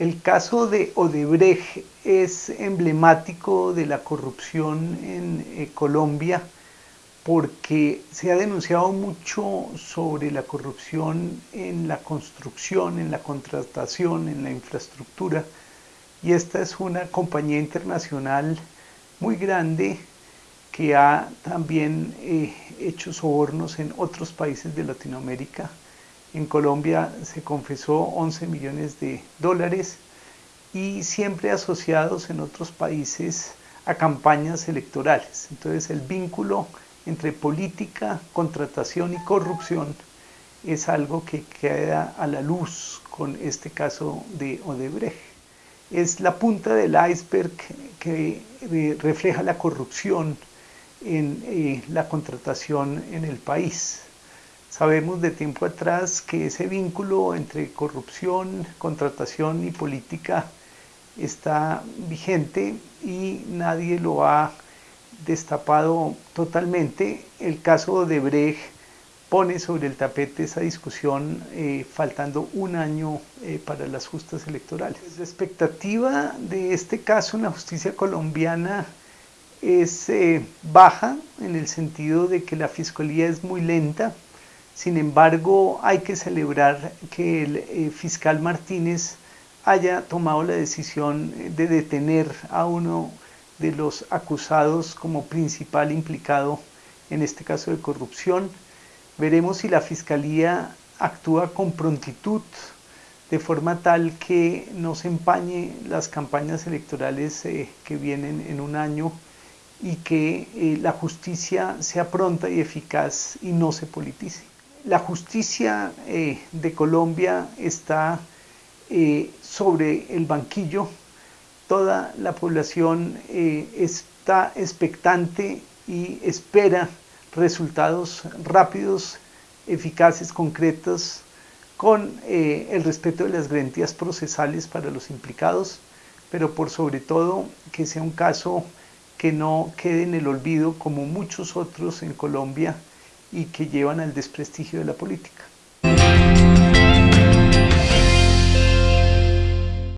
El caso de Odebrecht es emblemático de la corrupción en eh, Colombia porque se ha denunciado mucho sobre la corrupción en la construcción, en la contratación, en la infraestructura. Y esta es una compañía internacional muy grande que ha también eh, hecho sobornos en otros países de Latinoamérica en Colombia se confesó 11 millones de dólares y siempre asociados en otros países a campañas electorales. Entonces el vínculo entre política, contratación y corrupción es algo que queda a la luz con este caso de Odebrecht. Es la punta del iceberg que refleja la corrupción en eh, la contratación en el país. Sabemos de tiempo atrás que ese vínculo entre corrupción, contratación y política está vigente y nadie lo ha destapado totalmente. El caso de Brecht pone sobre el tapete esa discusión eh, faltando un año eh, para las justas electorales. La expectativa de este caso en la justicia colombiana es eh, baja en el sentido de que la fiscalía es muy lenta, sin embargo, hay que celebrar que el eh, fiscal Martínez haya tomado la decisión de detener a uno de los acusados como principal implicado en este caso de corrupción. Veremos si la Fiscalía actúa con prontitud de forma tal que no se empañe las campañas electorales eh, que vienen en un año y que eh, la justicia sea pronta y eficaz y no se politice la justicia eh, de Colombia está eh, sobre el banquillo, toda la población eh, está expectante y espera resultados rápidos, eficaces, concretos, con el respeto de las garantías procesales para los implicados, pero por sobre todo que sea un caso que no quede en el olvido como muchos otros en Colombia y que llevan al desprestigio de la política.